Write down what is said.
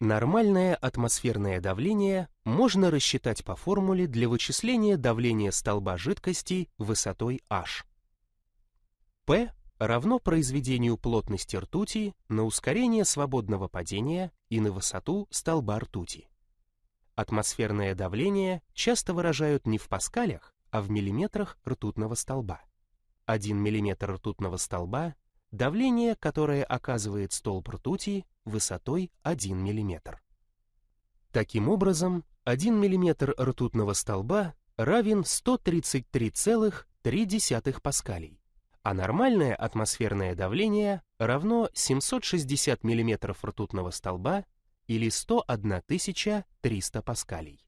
Нормальное атмосферное давление можно рассчитать по формуле для вычисления давления столба жидкости высотой h. P равно произведению плотности ртути на ускорение свободного падения и на высоту столба ртути. Атмосферное давление часто выражают не в паскалях, а в миллиметрах ртутного столба. 1 мм ртутного столба – давление, которое оказывает столб ртути высотой 1 мм. Таким образом, 1 мм ртутного столба равен 133,3 паскалей, а нормальное атмосферное давление равно 760 мм ртутного столба или 101 300 паскалей.